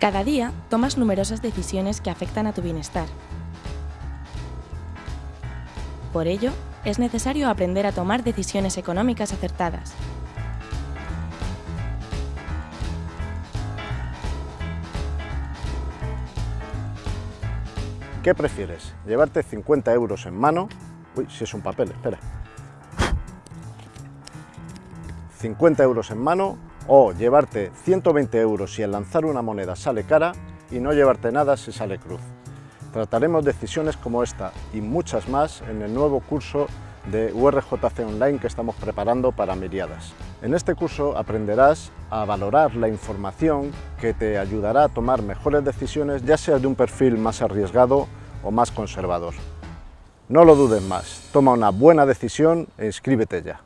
Cada día tomas numerosas decisiones que afectan a tu bienestar. Por ello, es necesario aprender a tomar decisiones económicas acertadas. ¿Qué prefieres? ¿Llevarte 50 euros en mano? Uy, si es un papel, espera. 50 euros en mano o llevarte 120 euros si al lanzar una moneda sale cara y no llevarte nada si sale cruz. Trataremos decisiones como esta y muchas más en el nuevo curso de URJC Online que estamos preparando para Miriadas. En este curso aprenderás a valorar la información que te ayudará a tomar mejores decisiones, ya sea de un perfil más arriesgado o más conservador. No lo dudes más, toma una buena decisión e inscríbete ya.